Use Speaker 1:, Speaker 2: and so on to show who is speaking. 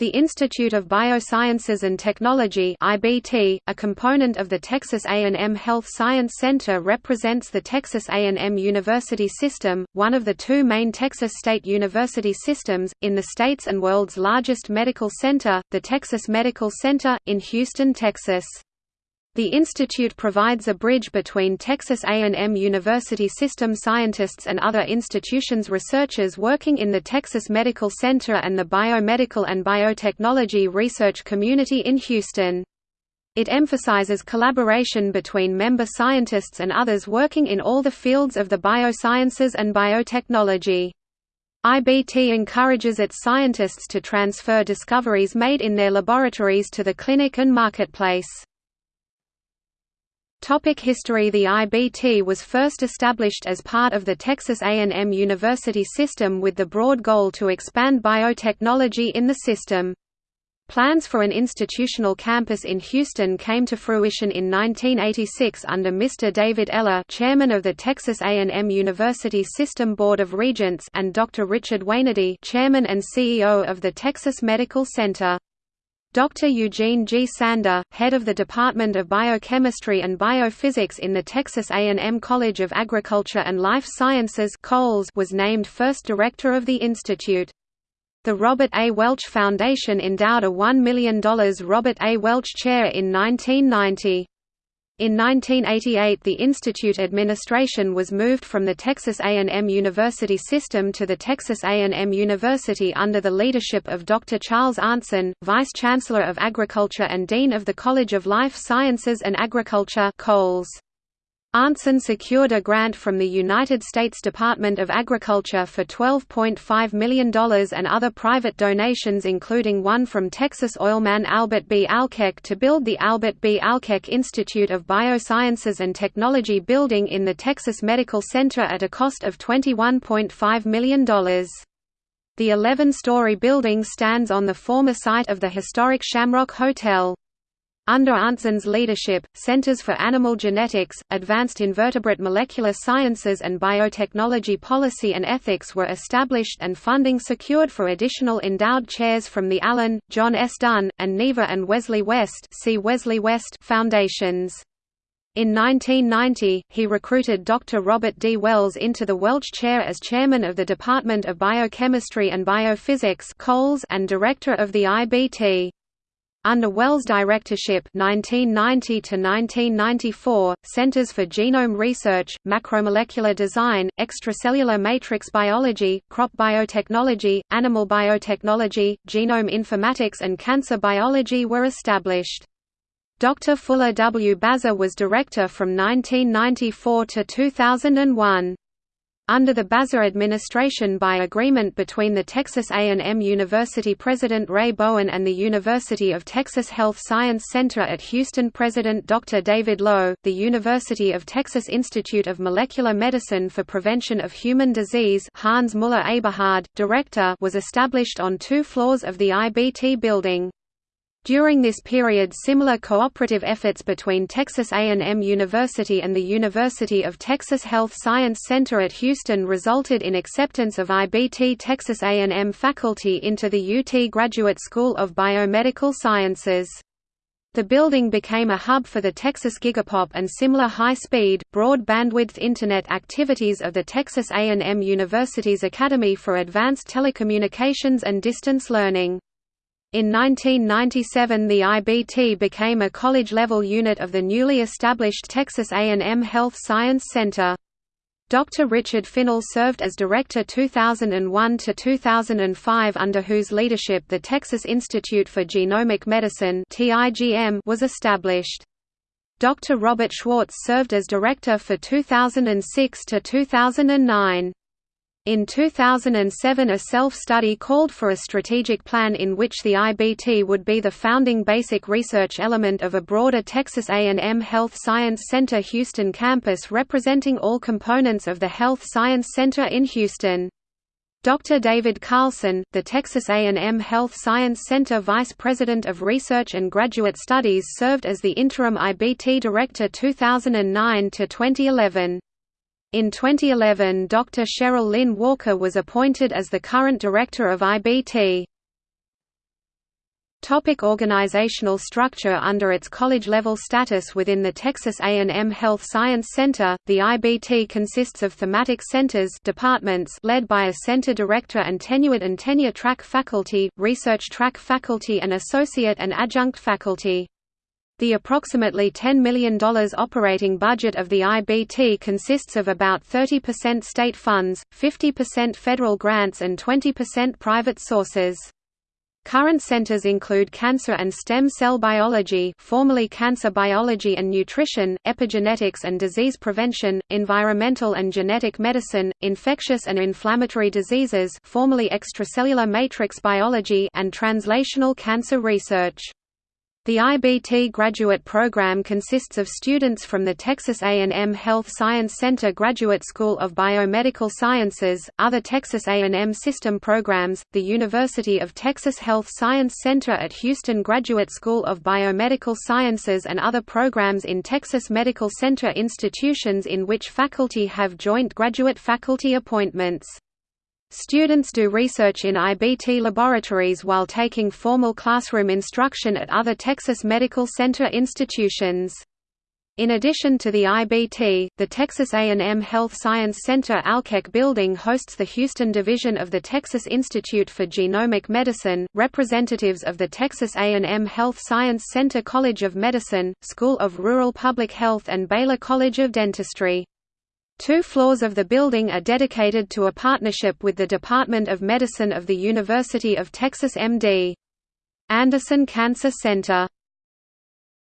Speaker 1: The Institute of Biosciences and Technology (IBT), a component of the Texas A&M Health Science Center represents the Texas A&M University System, one of the two main Texas state university systems, in the state's and world's largest medical center, the Texas Medical Center, in Houston, Texas. The institute provides a bridge between Texas A&M University system scientists and other institutions researchers working in the Texas Medical Center and the biomedical and biotechnology research community in Houston. It emphasizes collaboration between member scientists and others working in all the fields of the biosciences and biotechnology. IBT encourages its scientists to transfer discoveries made in their laboratories to the clinic and marketplace. Topic history The IBT was first established as part of the Texas A&M University system with the broad goal to expand biotechnology in the system. Plans for an institutional campus in Houston came to fruition in 1986 under Mr. David Eller chairman of the Texas A&M University System Board of Regents and Dr. Richard Wainerdi chairman and CEO of the Texas Medical Center. Dr. Eugene G. Sander, head of the Department of Biochemistry and Biophysics in the Texas A&M College of Agriculture and Life Sciences was named first director of the institute. The Robert A. Welch Foundation endowed a $1 million Robert A. Welch Chair in 1990. In 1988 the institute administration was moved from the Texas A&M University system to the Texas A&M University under the leadership of Dr. Charles Arntzen, Vice-Chancellor of Agriculture and Dean of the College of Life Sciences and Agriculture COALS. Arntzen secured a grant from the United States Department of Agriculture for $12.5 million and other private donations including one from Texas oilman Albert B. Alkek to build the Albert B. Alkek Institute of Biosciences and Technology building in the Texas Medical Center at a cost of $21.5 million. The 11-story building stands on the former site of the historic Shamrock Hotel. Under Arntzen's leadership, Centers for Animal Genetics, Advanced Invertebrate Molecular Sciences and Biotechnology Policy and Ethics were established and funding secured for additional endowed chairs from the Allen, John S. Dunn, and Neva and Wesley West, see Wesley West foundations. In 1990, he recruited Dr. Robert D. Wells into the Welch Chair as chairman of the Department of Biochemistry and Biophysics and director of the IBT. Under Wells' directorship 1990 1994, Centers for Genome Research, Macromolecular Design, Extracellular Matrix Biology, Crop Biotechnology, Animal Biotechnology, Genome Informatics and Cancer Biology were established. Dr. Fuller W. Bazer was director from 1994 to 2001 under the Bazer administration by agreement between the Texas A&M University President Ray Bowen and the University of Texas Health Science Center at Houston President Dr. David Low, the University of Texas Institute of Molecular Medicine for Prevention of Human Disease Hans Muller Eberhard, director was established on two floors of the IBT building. During this period similar cooperative efforts between Texas A&M University and the University of Texas Health Science Center at Houston resulted in acceptance of IBT Texas A&M faculty into the UT Graduate School of Biomedical Sciences. The building became a hub for the Texas Gigapop and similar high-speed, broad-bandwidth Internet activities of the Texas A&M University's Academy for Advanced Telecommunications and Distance Learning. In 1997 the IBT became a college-level unit of the newly established Texas A&M Health Science Center. Dr. Richard Finnell served as director 2001–2005 under whose leadership the Texas Institute for Genomic Medicine was established. Dr. Robert Schwartz served as director for 2006–2009. In 2007 a self-study called for a strategic plan in which the IBT would be the founding basic research element of a broader Texas A&M Health Science Center Houston campus representing all components of the Health Science Center in Houston. Dr. David Carlson, the Texas A&M Health Science Center Vice President of Research and Graduate Studies served as the interim IBT Director 2009 to 2011. In 2011 Dr. Cheryl Lynn Walker was appointed as the current director of IBT. Topic organizational structure Under its college-level status within the Texas A&M Health Science Center, the IBT consists of thematic centers departments led by a center director and tenured and tenure-track faculty, research track faculty and associate and adjunct faculty. The approximately $10 million operating budget of the IBT consists of about 30% state funds, 50% federal grants and 20% private sources. Current centers include cancer and stem cell biology formerly cancer biology and nutrition, epigenetics and disease prevention, environmental and genetic medicine, infectious and inflammatory diseases formerly extracellular matrix biology and translational cancer research. The IBT graduate program consists of students from the Texas A&M Health Science Center Graduate School of Biomedical Sciences, other Texas A&M system programs, the University of Texas Health Science Center at Houston Graduate School of Biomedical Sciences and other programs in Texas Medical Center institutions in which faculty have joint graduate faculty appointments. Students do research in IBT laboratories while taking formal classroom instruction at other Texas Medical Center institutions. In addition to the IBT, the Texas A&M Health Science Center Alkek building hosts the Houston division of the Texas Institute for Genomic Medicine, representatives of the Texas A&M Health Science Center College of Medicine, School of Rural Public Health and Baylor College of Dentistry. Two floors of the building are dedicated to a partnership with the Department of Medicine of the University of Texas MD. Anderson Cancer Center